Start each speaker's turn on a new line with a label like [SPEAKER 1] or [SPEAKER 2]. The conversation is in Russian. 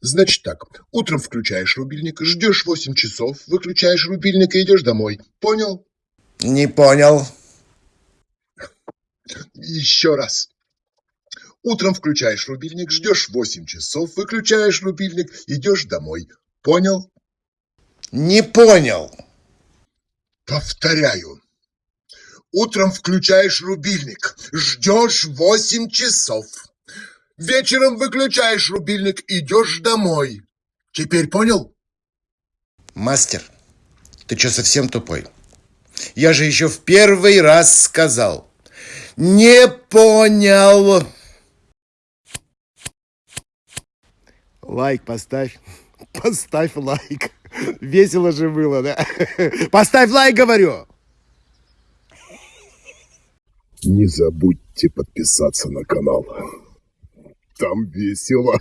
[SPEAKER 1] Значит так, утром включаешь рубильник, ждешь 8 часов, выключаешь рубильник и идешь домой. Понял?
[SPEAKER 2] Не понял.
[SPEAKER 1] Еще раз. Утром включаешь рубильник, ждешь 8 часов, выключаешь рубильник, идешь домой. Понял?
[SPEAKER 2] Не понял.
[SPEAKER 1] Повторяю. Утром включаешь рубильник, ждешь 8 часов. Вечером выключаешь рубильник, идешь домой. Теперь понял?
[SPEAKER 2] Мастер, ты что, совсем тупой? Я же еще в первый раз сказал. Не понял.
[SPEAKER 3] Лайк поставь. Поставь лайк. Весело же было, да? Поставь лайк, говорю.
[SPEAKER 1] Не забудьте подписаться на канал. Там весело.